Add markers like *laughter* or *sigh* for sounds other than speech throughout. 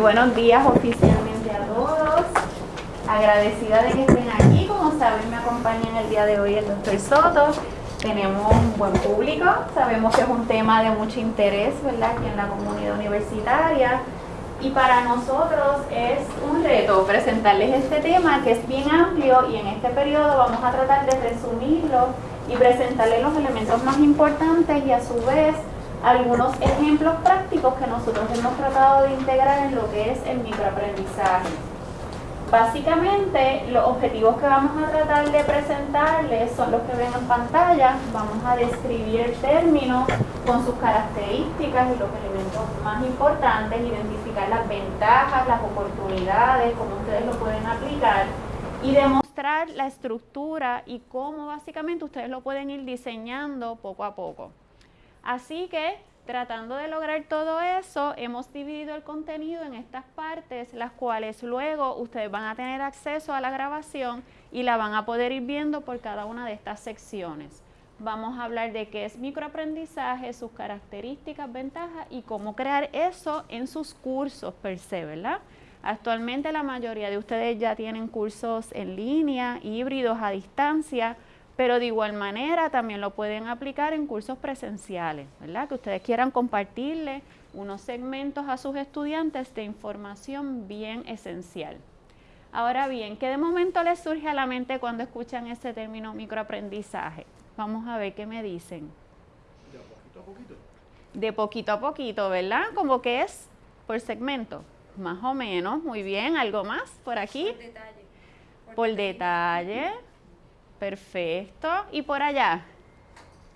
buenos días oficialmente a todos. Agradecida de que estén aquí. Como saben, me acompaña en el día de hoy el doctor Soto. Tenemos un buen público. Sabemos que es un tema de mucho interés, ¿verdad? Aquí en la comunidad universitaria. Y para nosotros es un reto presentarles este tema que es bien amplio y en este periodo vamos a tratar de resumirlo y presentarles los elementos más importantes y a su vez algunos ejemplos prácticos que nosotros hemos tratado de integrar en lo que es el microaprendizaje. Básicamente, los objetivos que vamos a tratar de presentarles son los que ven en pantalla. Vamos a describir el término con sus características y los elementos más importantes, identificar las ventajas, las oportunidades, cómo ustedes lo pueden aplicar y demostrar la estructura y cómo básicamente ustedes lo pueden ir diseñando poco a poco. Así que tratando de lograr todo eso, hemos dividido el contenido en estas partes, las cuales luego ustedes van a tener acceso a la grabación y la van a poder ir viendo por cada una de estas secciones. Vamos a hablar de qué es microaprendizaje, sus características, ventajas y cómo crear eso en sus cursos per se, ¿verdad? Actualmente la mayoría de ustedes ya tienen cursos en línea, híbridos a distancia, pero de igual manera también lo pueden aplicar en cursos presenciales, ¿verdad? Que ustedes quieran compartirle unos segmentos a sus estudiantes de información bien esencial. Ahora bien, ¿qué de momento les surge a la mente cuando escuchan ese término microaprendizaje? Vamos a ver qué me dicen. De poquito a poquito. De poquito a poquito, ¿verdad? Como que es por segmento, más o menos. Muy bien, ¿algo más por aquí? Por detalle. Por detalle. Perfecto. ¿Y por allá?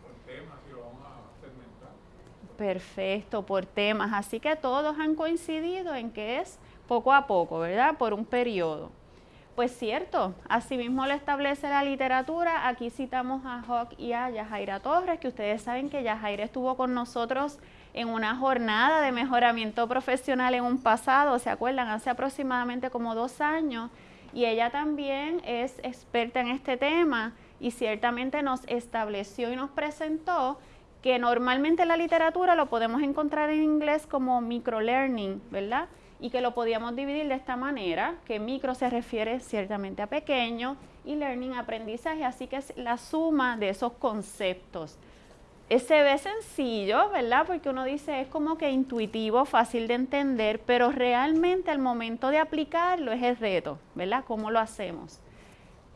Por temas y lo vamos a segmentar. Perfecto, por temas. Así que todos han coincidido en que es poco a poco, ¿verdad? Por un periodo. Pues cierto, asimismo lo establece la literatura. Aquí citamos a Hawk y a Yajaira Torres, que ustedes saben que Yajaira estuvo con nosotros en una jornada de mejoramiento profesional en un pasado, ¿se acuerdan? Hace aproximadamente como dos años y ella también es experta en este tema y ciertamente nos estableció y nos presentó que normalmente la literatura lo podemos encontrar en inglés como microlearning, ¿verdad? Y que lo podíamos dividir de esta manera, que micro se refiere ciertamente a pequeño y learning aprendizaje, así que es la suma de esos conceptos se ve sencillo, ¿verdad? Porque uno dice es como que intuitivo, fácil de entender, pero realmente al momento de aplicarlo es el reto, ¿verdad? ¿Cómo lo hacemos?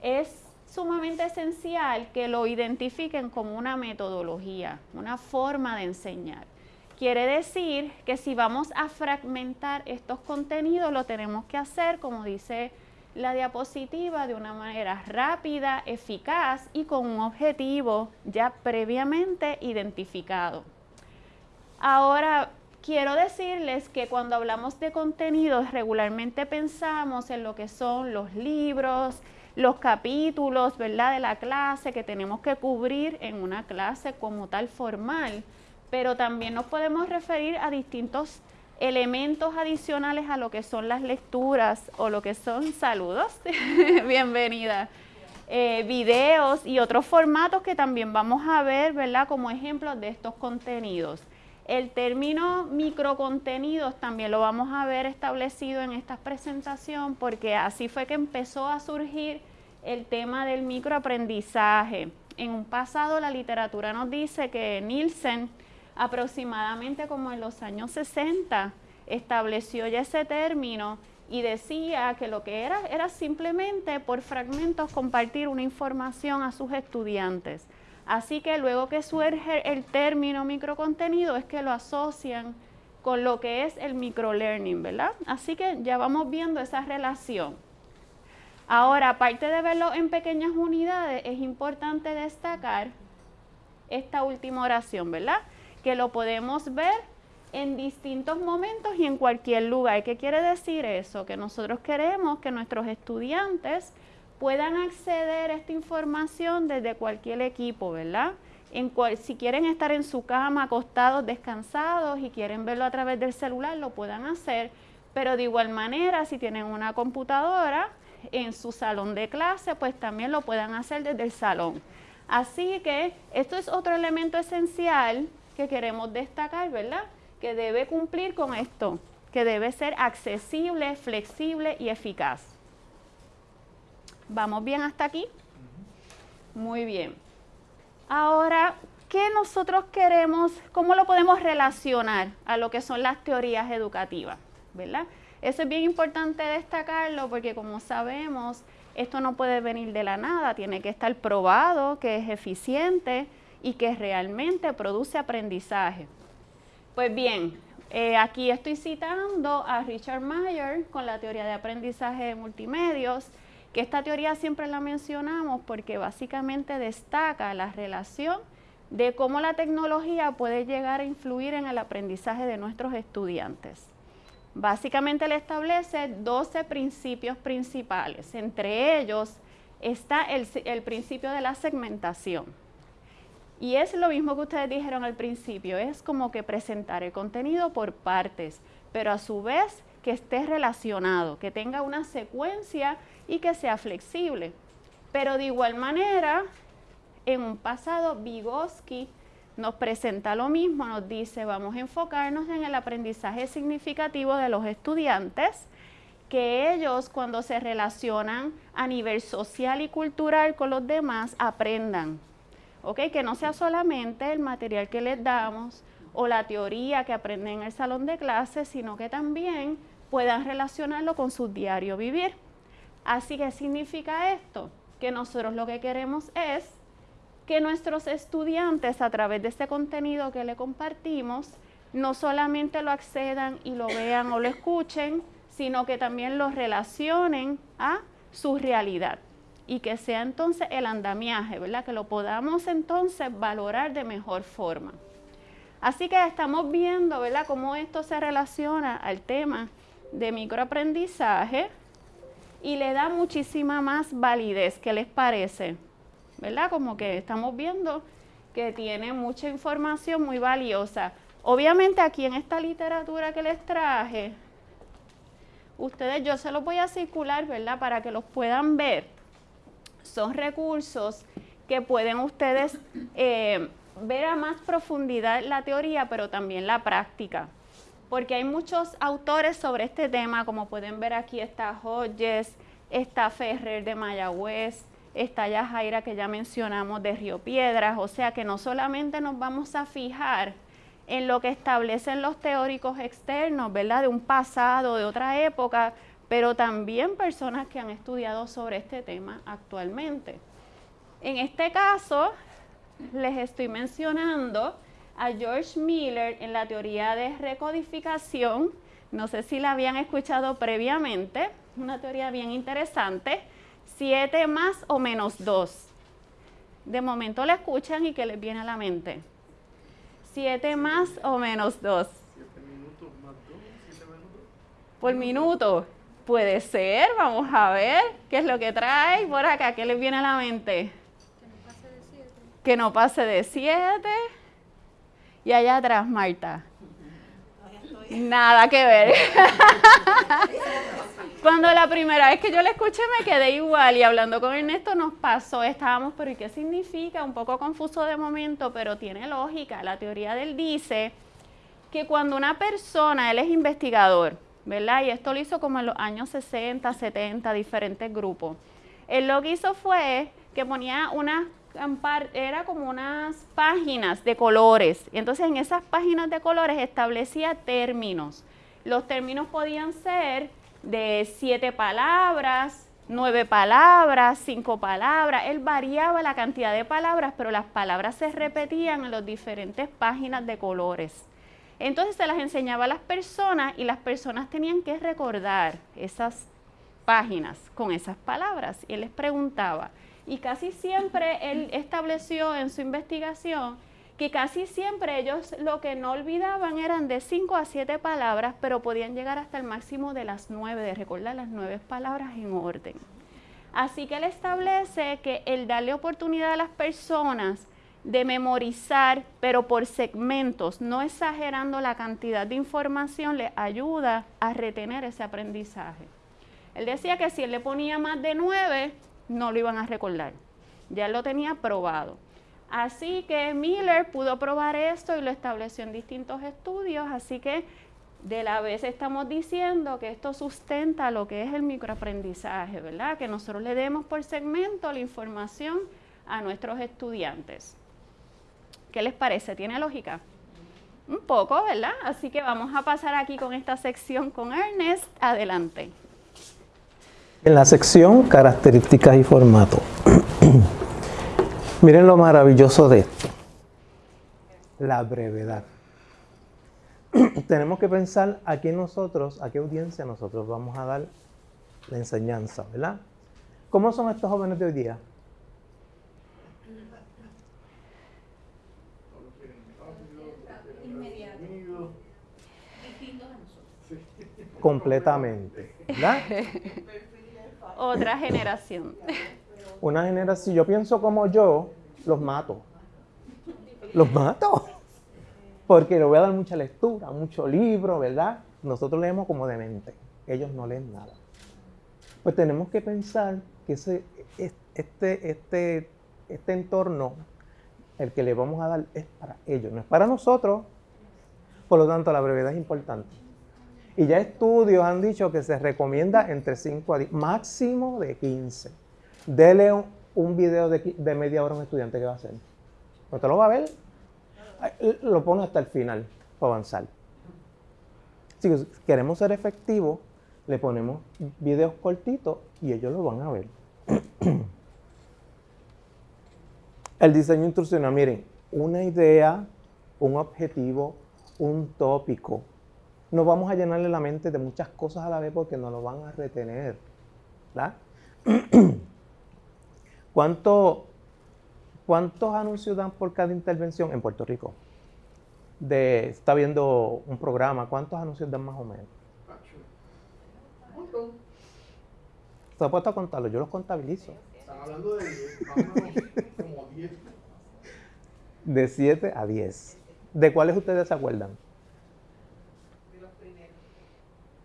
Es sumamente esencial que lo identifiquen como una metodología, una forma de enseñar. Quiere decir que si vamos a fragmentar estos contenidos, lo tenemos que hacer, como dice la diapositiva de una manera rápida, eficaz y con un objetivo ya previamente identificado. Ahora, quiero decirles que cuando hablamos de contenidos regularmente pensamos en lo que son los libros, los capítulos, ¿verdad? De la clase que tenemos que cubrir en una clase como tal formal, pero también nos podemos referir a distintos elementos adicionales a lo que son las lecturas o lo que son saludos, *laughs* bienvenida, eh, videos y otros formatos que también vamos a ver, ¿verdad? Como ejemplos de estos contenidos. El término microcontenidos también lo vamos a ver establecido en esta presentación porque así fue que empezó a surgir el tema del microaprendizaje. En un pasado la literatura nos dice que Nielsen aproximadamente como en los años 60 estableció ya ese término y decía que lo que era era simplemente por fragmentos compartir una información a sus estudiantes. Así que luego que surge el término microcontenido es que lo asocian con lo que es el microlearning, ¿verdad? Así que ya vamos viendo esa relación. Ahora, aparte de verlo en pequeñas unidades, es importante destacar esta última oración, ¿verdad? Que lo podemos ver en distintos momentos y en cualquier lugar. ¿Qué quiere decir eso? Que nosotros queremos que nuestros estudiantes puedan acceder a esta información desde cualquier equipo, ¿verdad? Si quieren estar en su cama, acostados, descansados y quieren verlo a través del celular, lo puedan hacer. Pero de igual manera, si tienen una computadora en su salón de clase, pues también lo puedan hacer desde el salón. Así que esto es otro elemento esencial que queremos destacar, ¿verdad? Que debe cumplir con esto. que debe ser accesible, flexible y eficaz. ¿Vamos bien hasta aquí? Muy bien. Ahora, ¿qué nosotros queremos, cómo lo podemos relacionar a lo que son las teorías educativas? ¿Verdad? Eso es bien importante destacarlo porque como sabemos, esto no puede venir de la nada, tiene que estar probado que es eficiente y que realmente produce aprendizaje. Pues bien, eh, aquí estoy citando a Richard Mayer con la teoría de aprendizaje de multimedios, que esta teoría siempre la mencionamos porque básicamente destaca la relación de cómo la tecnología puede llegar a influir en el aprendizaje de nuestros estudiantes. Básicamente le establece 12 principios principales. Entre ellos está el, el, principio de la segmentación. Y es lo mismo que ustedes dijeron al principio, es como que presentar el contenido por partes, pero a su vez que esté relacionado, que tenga una secuencia y que sea flexible. Pero de igual manera, en un pasado, Vygotsky nos presenta lo mismo, nos dice vamos a enfocarnos en el aprendizaje significativo de los estudiantes, que ellos cuando se relacionan a nivel social y cultural con los demás aprendan. ¿Ok? Que no sea solamente el material que les damos o la teoría que aprenden en el salón de clases, sino que también puedan relacionarlo con su diario vivir. Así que significa esto, que nosotros lo que queremos es que nuestros estudiantes a través de este contenido que le compartimos no solamente lo accedan y lo vean o lo escuchen, sino que también lo relacionen a su realidad y que sea entonces el andamiaje, ¿verdad? Que lo podamos entonces valorar de mejor forma. Así que estamos viendo, ¿verdad?, cómo esto se relaciona al tema de microaprendizaje y le da muchísima más validez. ¿Qué les parece? ¿verdad? Como que estamos viendo que tiene mucha información muy valiosa. Obviamente aquí en esta literatura que les traje, ustedes, yo se los voy a circular, ¿verdad? Para que los puedan ver. Son recursos que pueden ustedes eh, ver a más profundidad la teoría, pero también la práctica. Porque hay muchos autores sobre este tema, como pueden ver aquí está Hodges, está Ferrer de Mayagüez, está ya Jaira que ya mencionamos de Río Piedras, o sea que no solamente nos vamos a fijar en lo que establecen los teóricos externos, ¿verdad? De un pasado, de otra época, pero también personas que han estudiado sobre este tema actualmente. En este caso, les estoy mencionando a George Miller en la teoría de recodificación, no sé si la habían escuchado previamente, una teoría bien interesante, 7 más o menos 2. De momento la escuchan y que les viene a la mente. 7 más o menos 2. 7 minutos más 2, 7 menos 2. Por minuto. Puede ser, vamos a ver qué es lo que trae por acá, qué les viene a la mente. Que no pase de 7. Que no pase de 7. Y allá atrás, Marta. Nada que ver. *laughs* Cuando la primera vez que yo la escuché me quedé igual y hablando con Ernesto nos pasó, estábamos, pero ¿y qué significa? Un poco confuso de momento, pero tiene lógica. La teoría de él dice que cuando una persona, él es investigador, ¿verdad? Y esto lo hizo como en los años 60, 70, diferentes grupos. Él lo que hizo fue que ponía unas, era como unas páginas de colores. Y entonces en esas páginas de colores establecía términos. Los términos podían ser de siete palabras, nueve palabras, cinco palabras. Él variaba la cantidad de palabras, pero las palabras se repetían en las diferentes páginas de colores. Entonces se las enseñaba a las personas y las personas tenían que recordar esas páginas con esas palabras. Y él les preguntaba. Y casi siempre él estableció en su investigación que casi siempre ellos lo que no olvidaban eran de 5 a 7 palabras, pero podían llegar hasta el máximo de las 9, de recordar las 9 palabras en orden. Así que él establece que el darle oportunidad a las personas de memorizar, pero por segmentos, no exagerando la cantidad de información, le ayuda a retener ese aprendizaje. Él decía que si él le ponía más de 9, no lo iban a recordar. Ya lo tenía probado. Así que Miller pudo probar esto y lo estableció en distintos estudios, así que De la vez estamos diciendo que esto sustenta lo que es el microaprendizaje, ¿verdad? Que nosotros le demos por segmento la información a nuestros estudiantes. ¿Qué les parece? ¿Tiene lógica? Un poco, ¿verdad? Así que vamos a pasar aquí con esta sección con Ernest. Adelante. En la sección características y formato. *clears throat* Miren lo maravilloso de esto. La brevedad. *clears throat* Tenemos que pensar a quién nosotros, a qué audiencia nosotros vamos a dar la enseñanza, ¿verdad? ¿Cómo son estos jóvenes de hoy día? Completamente, ¿verdad? *laughs* Otra generación. *laughs* Una generación, yo pienso como yo, los mato. Los mato. Porque le voy a dar mucha lectura, mucho libro, ¿verdad? Nosotros leemos como demente. Ellos no leen nada. Pues tenemos que pensar que ese, este, este, este entorno, el que le vamos a dar, es para ellos, no es para nosotros. Por lo tanto, la brevedad es importante. Y ya estudios han dicho que se recomienda entre 5 a 10, máximo de 15. Dele un, video de, media hora a un estudiante que va a hacer. Pues te lo va a ver, lo pone hasta el final para avanzar. Si queremos ser efectivos, le ponemos videos cortitos y ellos lo van a ver. *clears throat* el diseño instruccional, miren, una idea, un objetivo, un tópico, no vamos a llenarle la mente de muchas cosas a la vez porque no lo van a retener. ¿verdad? *clears throat* ¿Cuánto, ¿Cuántos anuncios dan por cada intervención en Puerto Rico? De, está viendo un programa, ¿cuántos anuncios dan más o menos? ¿Se ha puesto a contarlo? Yo los contabilizo. Están hablando de 10, como 10. De 7 a 10. ¿De cuáles ustedes se acuerdan?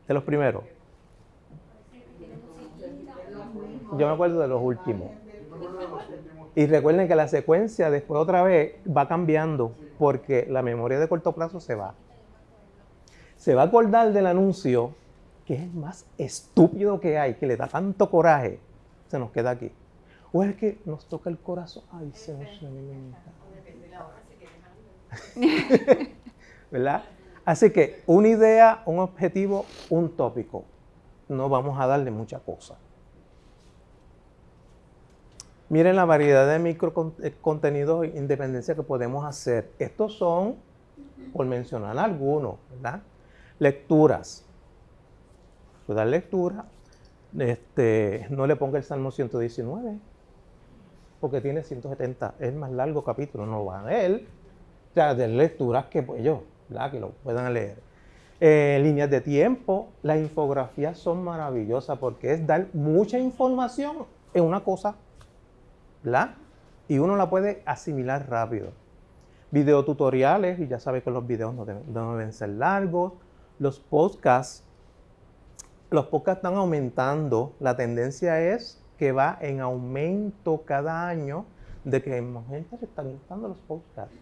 De los primeros. Yo me acuerdo de los últimos. Y recuerden que la secuencia después otra vez va cambiando porque la memoria de corto plazo se va. Se va a acordar del anuncio que es el más estúpido que hay, que le da tanto coraje, se nos queda aquí. O es que nos toca el corazón. Ay, se nos *laughs* ¿Verdad? Así que una idea, un objetivo, un tópico. No vamos a darle mucha cosa. Miren la variedad de micro eh, contenidos e independencia que podemos hacer. Estos son, por mencionar algunos, ¿verdad? Lecturas. Puede dar lectura. Este, no le ponga el Salmo 119, porque tiene 170, es más largo capítulo, no va a él. O sea, de lecturas que pues yo que lo puedan leer. Eh, líneas de tiempo, las infografías son maravillosas porque es dar mucha información en una cosa, ¿verdad? Y uno la puede asimilar rápido. Videotutoriales, y ya sabe que los videos no deben, ser largos. Los podcasts, los podcasts están aumentando. La tendencia es que va en aumento cada año de que más gente se está gustando los podcasts.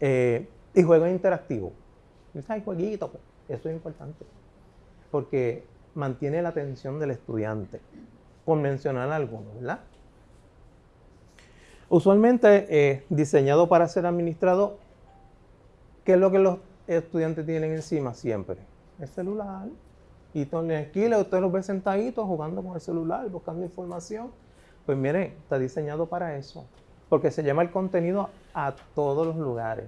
Eh, y juegos interactivos. Hay jueguitos, pues, eso es importante. Porque mantiene la atención del estudiante. Por mencionar algunos, ¿verdad? Usualmente eh, diseñado para ser administrado, ¿qué es lo que los estudiantes tienen encima siempre? El celular. Y esquina usted los ve sentaditos jugando con el celular, buscando información. Pues mire, está diseñado para eso. Porque se llama el contenido a todos los lugares.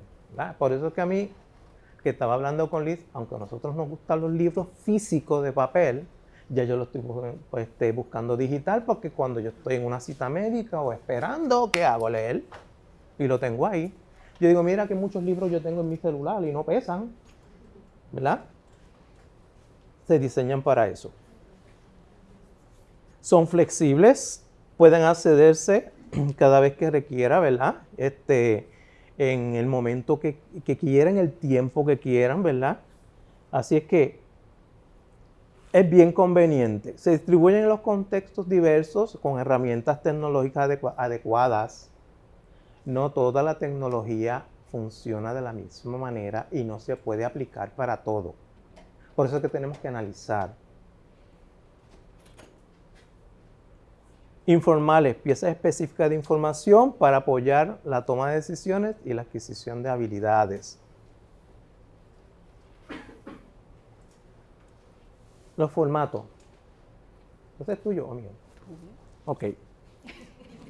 Por eso es que a mí, que estaba hablando con Liz, aunque a nosotros nos gustan los libros físicos de papel, ya yo lo estoy pues, este, buscando digital porque cuando yo estoy en una cita médica o esperando, ¿qué hago? Leer. Y lo tengo ahí. Yo digo, mira que muchos libros yo tengo en mi celular y no pesan. ¿Verdad? Se diseñan para eso. Son flexibles, pueden accederse *clears throat* cada vez que requiera, ¿verdad? Este, en el momento que, quieran, el tiempo que quieran, ¿verdad? Así es que es bien conveniente. Se distribuyen en los contextos diversos con herramientas tecnológicas adecuadas. No toda la tecnología funciona de la misma manera y no se puede aplicar para todo. Por eso es que tenemos que analizar. Informales, piezas específicas de información para apoyar la toma de decisiones y la adquisición de habilidades. Los formatos. ¿Este es tuyo o mío? Ok.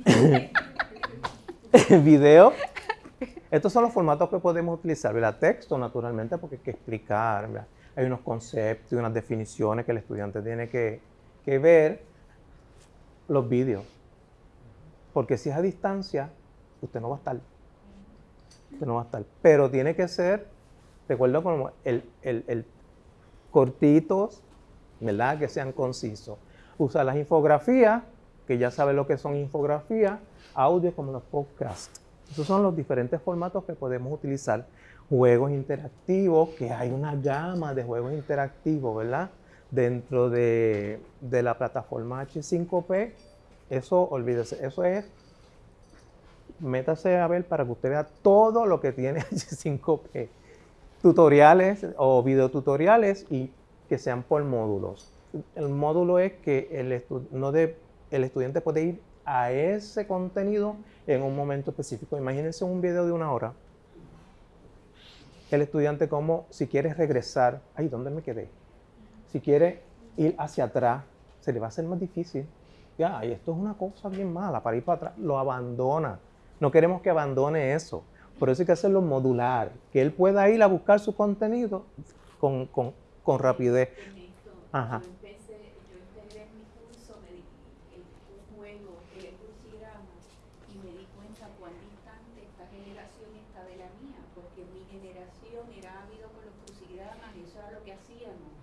*laughs* Video. Estos son los formatos que podemos utilizar. ¿verdad? Texto, naturalmente, porque hay que explicar. ¿verdad? Hay unos conceptos y unas definiciones que el estudiante tiene que, que ver. Los vídeos. Porque si es a distancia, usted no va a estar. Usted no va a estar. Pero tiene que ser, recuerdo como el, el, el cortitos, ¿verdad? Que sean concisos. Usa las infografías, que ya sabe lo que son infografías, audio como los podcasts. Esos son los diferentes formatos que podemos utilizar. Juegos interactivos, que hay una gama de juegos interactivos, ¿verdad? Dentro de, de la plataforma H5P, eso, olvídese, eso es, métase a ver para que usted vea todo lo que tiene *laughs* H5P. Tutoriales o videotutoriales y que sean por módulos. El módulo es que el, no de, el estudiante puede ir a ese contenido en un momento específico. Imagínense un video de una hora. El estudiante como si quiere regresar, ay, ¿dónde me quedé? Si quiere ir hacia atrás, se le va a hacer más difícil. Ya, y esto es una cosa bien mala, para ir para atrás, lo abandona. No queremos que abandone eso. Por eso hay que hacerlo modular, que él pueda ir a buscar su contenido con, con, con rapidez. Ajá. Yo empecé, yo integré en mi curso me di, el, un juego, el crucigrama, y me di cuenta cuán distante esta generación está de la mía, porque mi generación era ávido con los crucigramas, eso era lo que hacíamos.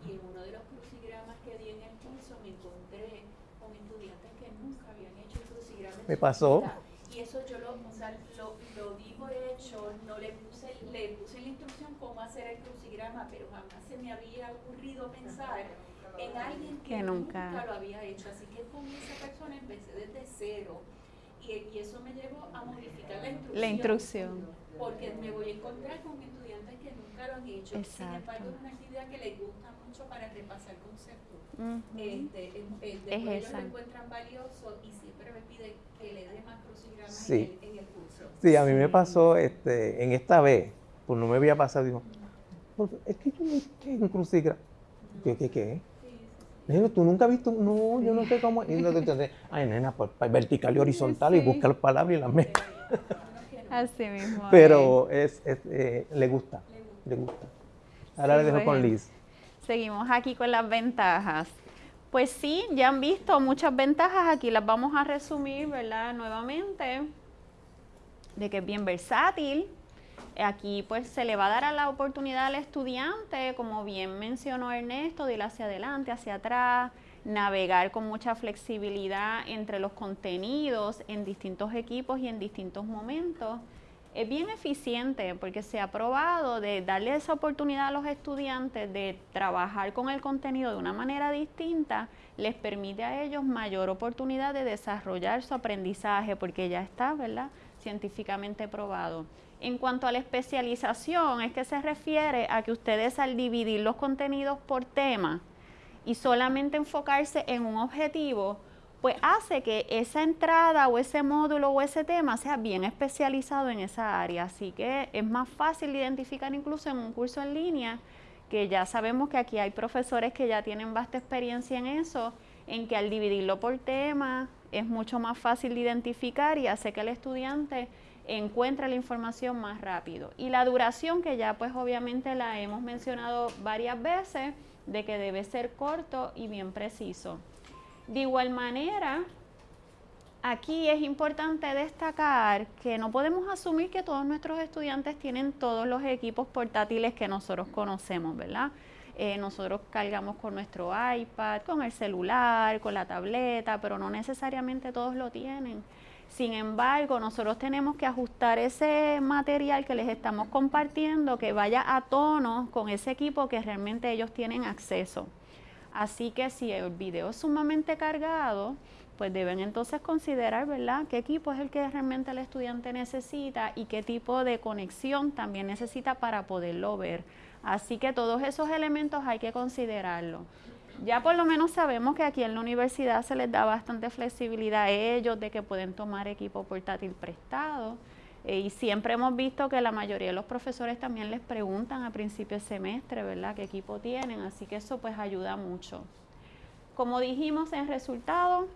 Y en uno de los crucigramas que di en el curso me encontré con estudiantes que nunca habían hecho el crucigrama. en Me pasó. Y eso yo lo, o sea, lo, lo di por hecho, no le puse, le puse la instrucción cómo hacer el crucigrama, pero jamás se me había ocurrido pensar en alguien que, Que nunca. nunca. lo había hecho. Así que con esa persona empecé desde cero. Y, y eso me llevó a modificar la instrucción. La instrucción. Porque me voy a encontrar con estudiantes que nunca lo han hecho. Sin Exacto. embargo, es una actividad que les gusta mucho para repasar conceptos. Ujú. Este, en- en- Es después ellos esa. lo encuentran valioso y siempre me piden que le dé más crucigramas Sí. en, el, en el curso. Sí, a mí me pasó este, en esta vez, pues no me había pasado, digo, "Profe, es que yo no sé un crucigrama. ¿Qué, qué, qué? ¿tú nunca has visto? No, yo no sé cómo. Y no te entendés. Ay, nena, pues vertical y horizontal y Sí. busca las palabras y las sí. Así mismo. es. *laughs* Pero es, es, eh, le gusta, Le gusta. Ahora Sí, le dejo con. Liz. Seguimos aquí con las ventajas. Pues sí, ya han visto muchas ventajas, aquí las vamos a resumir, ¿verdad? Nuevamente, de que es bien versátil. Aquí pues se le va a dar a la oportunidad al estudiante, como bien mencionó Ernesto, de ir hacia adelante, hacia atrás, navegar con mucha flexibilidad entre los contenidos en distintos equipos y en distintos momentos. Es bien eficiente porque se ha probado de darle esa oportunidad a los estudiantes de trabajar con el contenido de una manera distinta, les permite a ellos mayor oportunidad de desarrollar su aprendizaje porque ya está, ¿verdad? Científicamente probado. En cuanto a la especialización, es que se refiere a que ustedes al dividir los contenidos por tema y solamente enfocarse en un objetivo, pues hace que esa entrada o ese módulo o ese tema sea bien especializado en esa área. Así que es más fácil de identificar incluso en un curso en línea, que ya sabemos que aquí hay profesores que ya tienen vasta experiencia en eso, en que al dividirlo por tema es mucho más fácil de identificar y hace que el estudiante encuentre la información más rápido. Y la duración, que ya pues obviamente la hemos mencionado varias veces, de que debe ser corto y bien preciso. De igual manera, aquí es importante destacar que no podemos asumir que todos nuestros estudiantes tienen todos los equipos portátiles que nosotros conocemos, ¿verdad? Eh, nosotros cargamos con nuestro iPad, con el celular, con la tableta, pero no necesariamente todos lo tienen. Sin embargo, nosotros tenemos que ajustar ese material que les estamos compartiendo que vaya a tono con ese equipo que realmente ellos tienen acceso. Así que si el video es sumamente cargado, pues deben entonces considerar, ¿verdad?, qué equipo es el que realmente el estudiante necesita y qué tipo de conexión también necesita para poderlo ver. Así que todos esos elementos hay que considerarlo. Ya por lo menos sabemos que aquí en la universidad se les da bastante flexibilidad a ellos de que pueden tomar equipo portátil prestado. Eh, y siempre hemos visto que la mayoría de los profesores también les preguntan a principio de semestre, ¿verdad?, qué equipo tienen. Así que eso pues ayuda mucho. Como dijimos en resultado,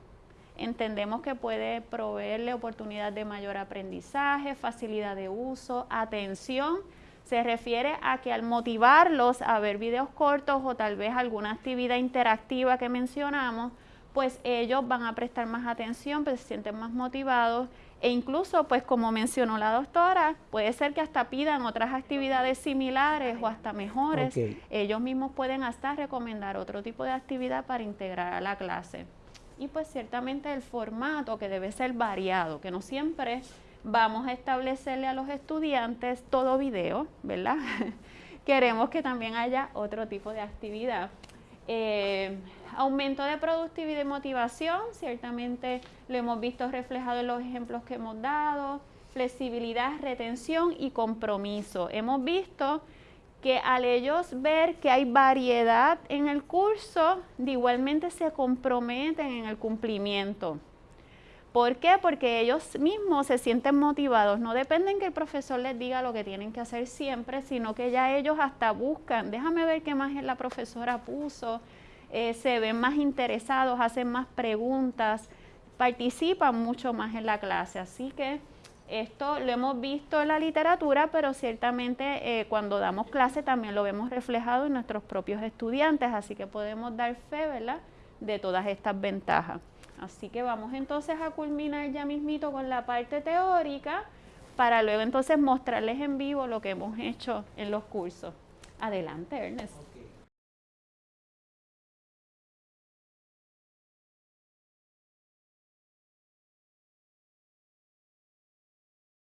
Entendemos que puede proveerle oportunidad de mayor aprendizaje, facilidad de uso, atención. Se refiere a que al motivarlos a ver videos cortos o tal vez alguna actividad interactiva que mencionamos, pues ellos van a prestar más atención, pues se sienten más motivados. E incluso, pues como mencionó la doctora, puede ser que hasta pidan otras actividades similares o hasta mejores. Ellos mismos pueden hasta recomendar otro tipo de actividad para integrar a la clase. Y pues ciertamente el formato que debe ser variado, que no siempre vamos a establecerle a los estudiantes todo video, ¿verdad? *laughs* Queremos que también haya otro tipo de actividad. Eh, aumento de productividad y motivación, ciertamente lo hemos visto reflejado en los ejemplos que hemos dado, flexibilidad, retención y compromiso. Hemos visto que al ellos ver que hay variedad en el curso, de igualmente se comprometen en el cumplimiento. ¿Por qué? Porque ellos mismos se sienten motivados. No dependen que el profesor les diga lo que tienen que hacer siempre, sino que ya ellos hasta buscan, déjame ver qué más la profesora puso, eh, se ven más interesados, hacen más preguntas, participan mucho más en la clase. Así que esto lo hemos visto en la literatura, pero ciertamente eh, cuando damos clase también lo vemos reflejado en nuestros propios estudiantes, así que podemos dar fe, ¿verdad?, de todas estas ventajas. Así que vamos entonces a culminar ya mismito con la parte teórica para luego entonces mostrarles en vivo lo que hemos hecho en los cursos. Adelante, Ernest.